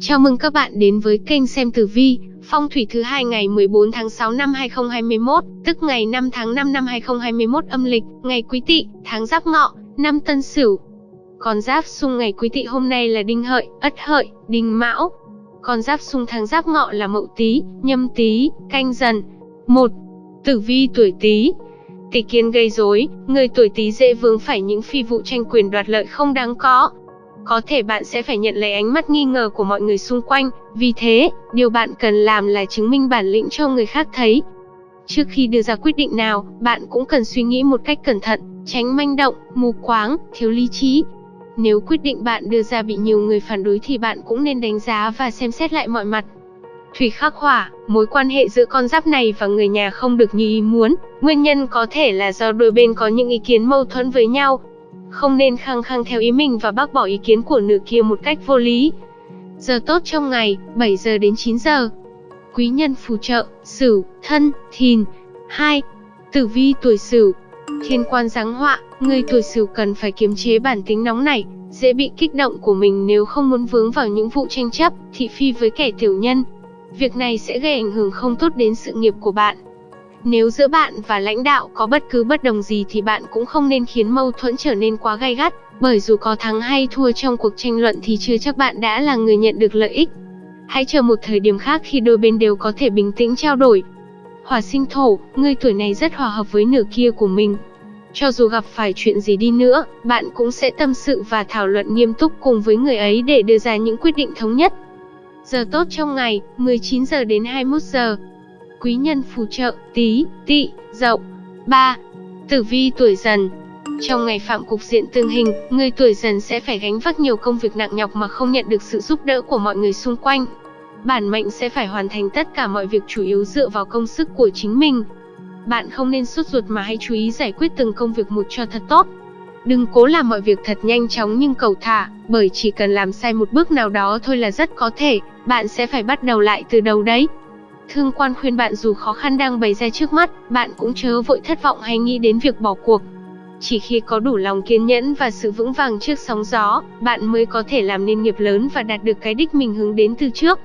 Chào mừng các bạn đến với kênh xem tử vi, phong thủy thứ hai ngày 14 tháng 6 năm 2021, tức ngày 5 tháng 5 năm 2021 âm lịch, ngày Quý Tỵ, tháng Giáp Ngọ, năm Tân Sửu. Con giáp xung ngày Quý Tỵ hôm nay là Đinh Hợi, Ất Hợi, Đinh Mão. Con giáp xung tháng Giáp Ngọ là Mậu Tý, Nhâm Tý, Canh Dần. 1. Tử vi tuổi Tý. Tỷ kiến gây rối, người tuổi Tý dễ vướng phải những phi vụ tranh quyền đoạt lợi không đáng có, có thể bạn sẽ phải nhận lấy ánh mắt nghi ngờ của mọi người xung quanh, vì thế, điều bạn cần làm là chứng minh bản lĩnh cho người khác thấy. Trước khi đưa ra quyết định nào, bạn cũng cần suy nghĩ một cách cẩn thận, tránh manh động, mù quáng, thiếu lý trí. Nếu quyết định bạn đưa ra bị nhiều người phản đối thì bạn cũng nên đánh giá và xem xét lại mọi mặt. Thủy khắc hỏa, mối quan hệ giữa con giáp này và người nhà không được như ý muốn, nguyên nhân có thể là do đôi bên có những ý kiến mâu thuẫn với nhau, không nên khăng khăng theo ý mình và bác bỏ ý kiến của nữ kia một cách vô lý. Giờ tốt trong ngày, 7 giờ đến 9 giờ. Quý nhân phù trợ, Sửu, Thân, Thìn. 2. Tử vi tuổi Sửu. Thiên quan giáng họa, người tuổi Sửu cần phải kiềm chế bản tính nóng nảy, dễ bị kích động của mình nếu không muốn vướng vào những vụ tranh chấp, thị phi với kẻ tiểu nhân. Việc này sẽ gây ảnh hưởng không tốt đến sự nghiệp của bạn. Nếu giữa bạn và lãnh đạo có bất cứ bất đồng gì thì bạn cũng không nên khiến mâu thuẫn trở nên quá gay gắt, bởi dù có thắng hay thua trong cuộc tranh luận thì chưa chắc bạn đã là người nhận được lợi ích. Hãy chờ một thời điểm khác khi đôi bên đều có thể bình tĩnh trao đổi. Hỏa sinh thổ, người tuổi này rất hòa hợp với nửa kia của mình. Cho dù gặp phải chuyện gì đi nữa, bạn cũng sẽ tâm sự và thảo luận nghiêm túc cùng với người ấy để đưa ra những quyết định thống nhất. Giờ tốt trong ngày, 19 giờ đến 21 giờ quý nhân phù trợ, tí, Tị, dậu. 3. Tử vi tuổi dần Trong ngày phạm cục diện tương hình, người tuổi dần sẽ phải gánh vác nhiều công việc nặng nhọc mà không nhận được sự giúp đỡ của mọi người xung quanh. Bản mệnh sẽ phải hoàn thành tất cả mọi việc chủ yếu dựa vào công sức của chính mình. Bạn không nên sốt ruột mà hãy chú ý giải quyết từng công việc một cho thật tốt. Đừng cố làm mọi việc thật nhanh chóng nhưng cầu thả, bởi chỉ cần làm sai một bước nào đó thôi là rất có thể, bạn sẽ phải bắt đầu lại từ đầu đấy. Thương quan khuyên bạn dù khó khăn đang bày ra trước mắt, bạn cũng chớ vội thất vọng hay nghĩ đến việc bỏ cuộc. Chỉ khi có đủ lòng kiên nhẫn và sự vững vàng trước sóng gió, bạn mới có thể làm nên nghiệp lớn và đạt được cái đích mình hướng đến từ trước.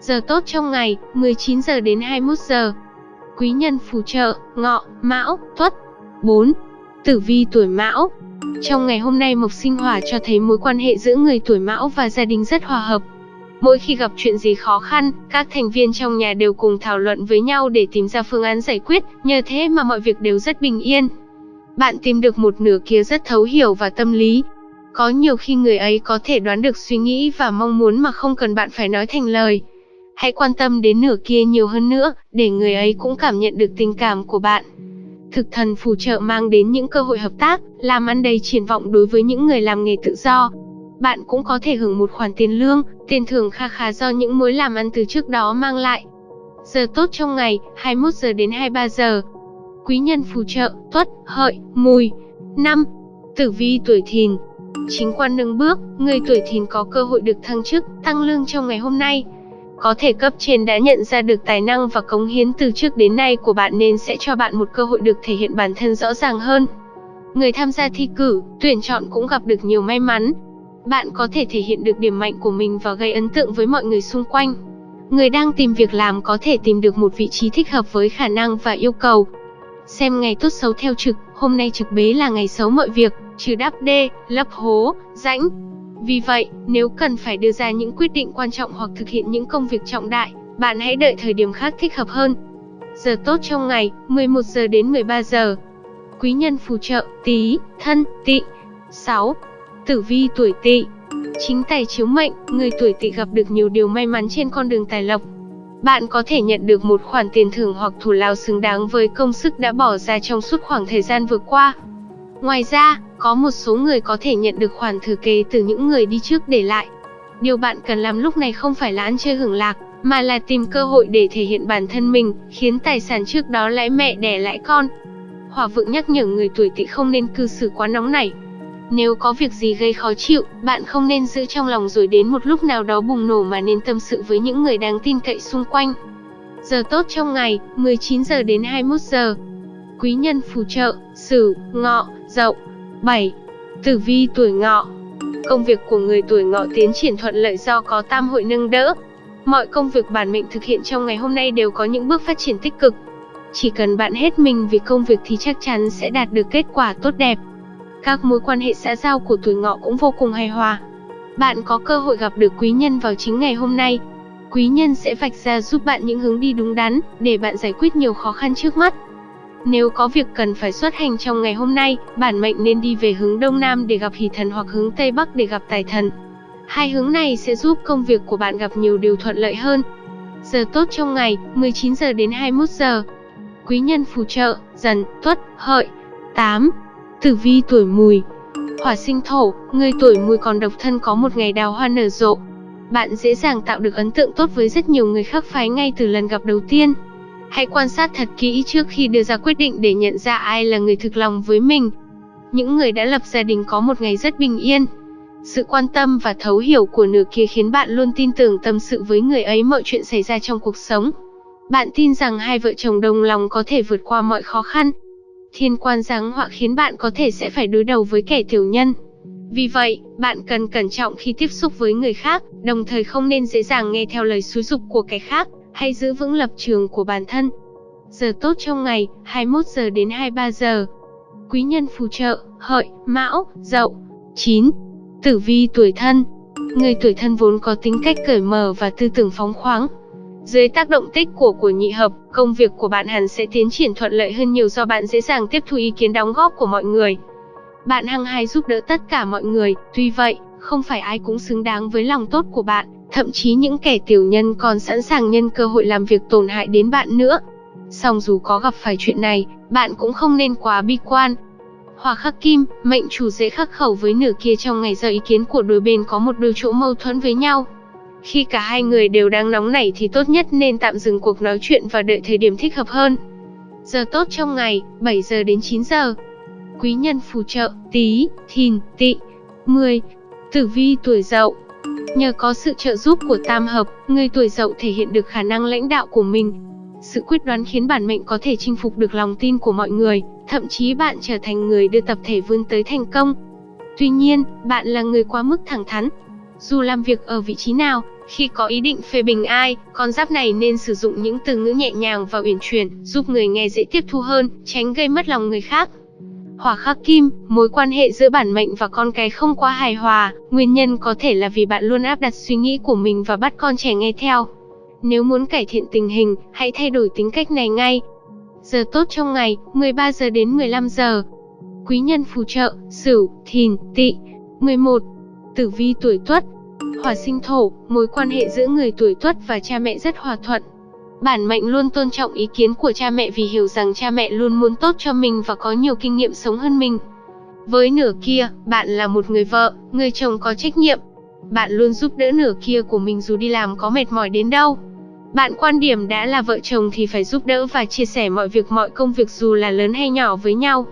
Giờ tốt trong ngày, 19 giờ đến 21 giờ. Quý nhân phù trợ, ngọ, mão, tuất. 4. Tử vi tuổi mão Trong ngày hôm nay mộc sinh hỏa cho thấy mối quan hệ giữa người tuổi mão và gia đình rất hòa hợp, Mỗi khi gặp chuyện gì khó khăn, các thành viên trong nhà đều cùng thảo luận với nhau để tìm ra phương án giải quyết, nhờ thế mà mọi việc đều rất bình yên. Bạn tìm được một nửa kia rất thấu hiểu và tâm lý. Có nhiều khi người ấy có thể đoán được suy nghĩ và mong muốn mà không cần bạn phải nói thành lời. Hãy quan tâm đến nửa kia nhiều hơn nữa, để người ấy cũng cảm nhận được tình cảm của bạn. Thực thần phù trợ mang đến những cơ hội hợp tác, làm ăn đầy triển vọng đối với những người làm nghề tự do, bạn cũng có thể hưởng một khoản tiền lương, tiền thưởng kha khá do những mối làm ăn từ trước đó mang lại. Giờ tốt trong ngày, 21 giờ đến 23 giờ. Quý nhân phù trợ, tuất, hợi, mùi. 5. Tử vi tuổi thìn. Chính quan nâng bước, người tuổi thìn có cơ hội được thăng chức, tăng lương trong ngày hôm nay. Có thể cấp trên đã nhận ra được tài năng và cống hiến từ trước đến nay của bạn nên sẽ cho bạn một cơ hội được thể hiện bản thân rõ ràng hơn. Người tham gia thi cử, tuyển chọn cũng gặp được nhiều may mắn, bạn có thể thể hiện được điểm mạnh của mình và gây ấn tượng với mọi người xung quanh. Người đang tìm việc làm có thể tìm được một vị trí thích hợp với khả năng và yêu cầu. Xem ngày tốt xấu theo trực, hôm nay trực bế là ngày xấu mọi việc, trừ đắp đê, lấp hố, rãnh. Vì vậy, nếu cần phải đưa ra những quyết định quan trọng hoặc thực hiện những công việc trọng đại, bạn hãy đợi thời điểm khác thích hợp hơn. Giờ tốt trong ngày, 11 giờ đến 13 giờ. Quý nhân phù trợ, tí, thân, tỵ. 6. Tử vi tuổi Tỵ. Chính tài chiếu mệnh, người tuổi Tỵ gặp được nhiều điều may mắn trên con đường tài lộc. Bạn có thể nhận được một khoản tiền thưởng hoặc thủ lao xứng đáng với công sức đã bỏ ra trong suốt khoảng thời gian vừa qua. Ngoài ra, có một số người có thể nhận được khoản thừa kế từ những người đi trước để lại. Điều bạn cần làm lúc này không phải là ăn chơi hưởng lạc, mà là tìm cơ hội để thể hiện bản thân mình, khiến tài sản trước đó lãi mẹ đẻ lãi con. Hòa vượng nhắc nhở người tuổi tỵ không nên cư xử quá nóng nảy, nếu có việc gì gây khó chịu, bạn không nên giữ trong lòng rồi đến một lúc nào đó bùng nổ mà nên tâm sự với những người đáng tin cậy xung quanh. Giờ tốt trong ngày, 19 giờ đến 21 giờ. Quý nhân phù trợ, Sửu, Ngọ, Dậu. 7. Tử vi tuổi Ngọ. Công việc của người tuổi ngọ tiến triển thuận lợi do có tam hội nâng đỡ. Mọi công việc bản mệnh thực hiện trong ngày hôm nay đều có những bước phát triển tích cực. Chỉ cần bạn hết mình vì công việc thì chắc chắn sẽ đạt được kết quả tốt đẹp. Các mối quan hệ xã giao của tuổi ngọ cũng vô cùng hài hòa. Bạn có cơ hội gặp được quý nhân vào chính ngày hôm nay. Quý nhân sẽ vạch ra giúp bạn những hướng đi đúng đắn để bạn giải quyết nhiều khó khăn trước mắt. Nếu có việc cần phải xuất hành trong ngày hôm nay, bản mệnh nên đi về hướng Đông Nam để gặp hỷ thần hoặc hướng Tây Bắc để gặp tài thần. Hai hướng này sẽ giúp công việc của bạn gặp nhiều điều thuận lợi hơn. Giờ tốt trong ngày, 19 giờ đến 21 giờ. Quý nhân phù trợ, dần, tuất, hợi. 8. Tử vi tuổi mùi Hỏa sinh thổ, người tuổi mùi còn độc thân có một ngày đào hoa nở rộ. Bạn dễ dàng tạo được ấn tượng tốt với rất nhiều người khác phái ngay từ lần gặp đầu tiên. Hãy quan sát thật kỹ trước khi đưa ra quyết định để nhận ra ai là người thực lòng với mình. Những người đã lập gia đình có một ngày rất bình yên. Sự quan tâm và thấu hiểu của nửa kia khiến bạn luôn tin tưởng tâm sự với người ấy mọi chuyện xảy ra trong cuộc sống. Bạn tin rằng hai vợ chồng đồng lòng có thể vượt qua mọi khó khăn. Thiên quan giáng họa khiến bạn có thể sẽ phải đối đầu với kẻ tiểu nhân. Vì vậy, bạn cần cẩn trọng khi tiếp xúc với người khác, đồng thời không nên dễ dàng nghe theo lời xúi dục của kẻ khác hãy giữ vững lập trường của bản thân. Giờ tốt trong ngày, 21 giờ đến 23 giờ. Quý nhân phù trợ, hợi, mão, dậu. 9. Tử vi tuổi thân Người tuổi thân vốn có tính cách cởi mở và tư tưởng phóng khoáng. Dưới tác động tích của của nhị hợp, công việc của bạn hẳn sẽ tiến triển thuận lợi hơn nhiều do bạn dễ dàng tiếp thu ý kiến đóng góp của mọi người. Bạn hăng hái giúp đỡ tất cả mọi người, tuy vậy, không phải ai cũng xứng đáng với lòng tốt của bạn. Thậm chí những kẻ tiểu nhân còn sẵn sàng nhân cơ hội làm việc tổn hại đến bạn nữa. Song dù có gặp phải chuyện này, bạn cũng không nên quá bi quan. Hòa khắc kim, mệnh chủ dễ khắc khẩu với nửa kia trong ngày giờ ý kiến của đôi bên có một đôi chỗ mâu thuẫn với nhau. Khi cả hai người đều đang nóng nảy thì tốt nhất nên tạm dừng cuộc nói chuyện và đợi thời điểm thích hợp hơn. Giờ tốt trong ngày, 7 giờ đến 9 giờ. Quý nhân phù trợ, tí, thìn, tị. 10. Tử vi tuổi dậu, Nhờ có sự trợ giúp của tam hợp, người tuổi dậu thể hiện được khả năng lãnh đạo của mình. Sự quyết đoán khiến bản mệnh có thể chinh phục được lòng tin của mọi người, thậm chí bạn trở thành người đưa tập thể vươn tới thành công. Tuy nhiên, bạn là người quá mức thẳng thắn. Dù làm việc ở vị trí nào, khi có ý định phê bình ai, con giáp này nên sử dụng những từ ngữ nhẹ nhàng và uyển chuyển, giúp người nghe dễ tiếp thu hơn, tránh gây mất lòng người khác. Hỏa khắc kim, mối quan hệ giữa bản mệnh và con cái không quá hài hòa, nguyên nhân có thể là vì bạn luôn áp đặt suy nghĩ của mình và bắt con trẻ nghe theo. Nếu muốn cải thiện tình hình, hãy thay đổi tính cách này ngay. Giờ tốt trong ngày, 13 giờ đến 15 giờ. Quý nhân phù trợ, Sửu, Thìn, Tỵ. 11. Tử vi tuổi Tuất. Hỏa sinh thổ, mối quan hệ giữa người tuổi Tuất và cha mẹ rất hòa thuận, Bản mệnh luôn tôn trọng ý kiến của cha mẹ vì hiểu rằng cha mẹ luôn muốn tốt cho mình và có nhiều kinh nghiệm sống hơn mình. Với nửa kia, bạn là một người vợ, người chồng có trách nhiệm. Bạn luôn giúp đỡ nửa kia của mình dù đi làm có mệt mỏi đến đâu. Bạn quan điểm đã là vợ chồng thì phải giúp đỡ và chia sẻ mọi việc mọi công việc dù là lớn hay nhỏ với nhau.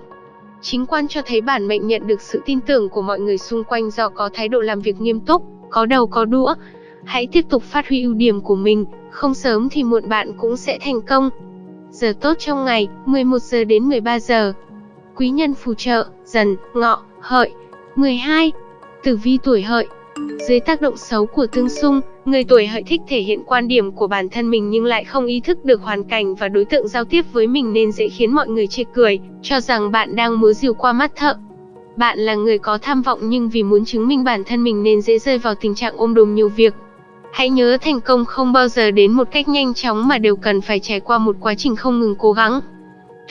Chính quan cho thấy bản mệnh nhận được sự tin tưởng của mọi người xung quanh do có thái độ làm việc nghiêm túc, có đầu có đũa. Hãy tiếp tục phát huy ưu điểm của mình, không sớm thì muộn bạn cũng sẽ thành công. Giờ tốt trong ngày, 11 giờ đến 13 giờ. Quý nhân phù trợ, dần, ngọ, hợi. 12. Tử vi tuổi hợi. Dưới tác động xấu của tương xung, người tuổi hợi thích thể hiện quan điểm của bản thân mình nhưng lại không ý thức được hoàn cảnh và đối tượng giao tiếp với mình nên dễ khiến mọi người chê cười, cho rằng bạn đang múa rìu qua mắt thợ. Bạn là người có tham vọng nhưng vì muốn chứng minh bản thân mình nên dễ rơi vào tình trạng ôm đồm nhiều việc, Hãy nhớ thành công không bao giờ đến một cách nhanh chóng mà đều cần phải trải qua một quá trình không ngừng cố gắng.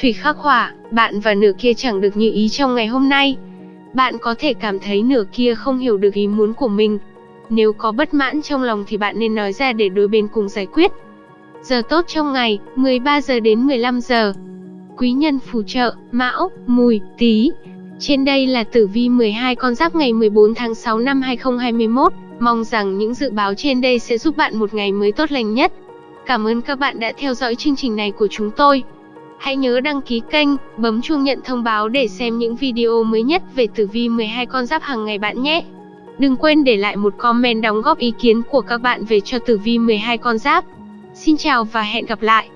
Thủy khắc hỏa, bạn và nửa kia chẳng được như ý trong ngày hôm nay. Bạn có thể cảm thấy nửa kia không hiểu được ý muốn của mình. Nếu có bất mãn trong lòng thì bạn nên nói ra để đôi bên cùng giải quyết. Giờ tốt trong ngày, 13 giờ đến 15 giờ. Quý nhân phù trợ, Mão, Mùi, Tý. Trên đây là tử vi 12 con giáp ngày 14 tháng 6 năm 2021. Mong rằng những dự báo trên đây sẽ giúp bạn một ngày mới tốt lành nhất. Cảm ơn các bạn đã theo dõi chương trình này của chúng tôi. Hãy nhớ đăng ký kênh, bấm chuông nhận thông báo để xem những video mới nhất về tử vi 12 con giáp hàng ngày bạn nhé. Đừng quên để lại một comment đóng góp ý kiến của các bạn về cho tử vi 12 con giáp. Xin chào và hẹn gặp lại.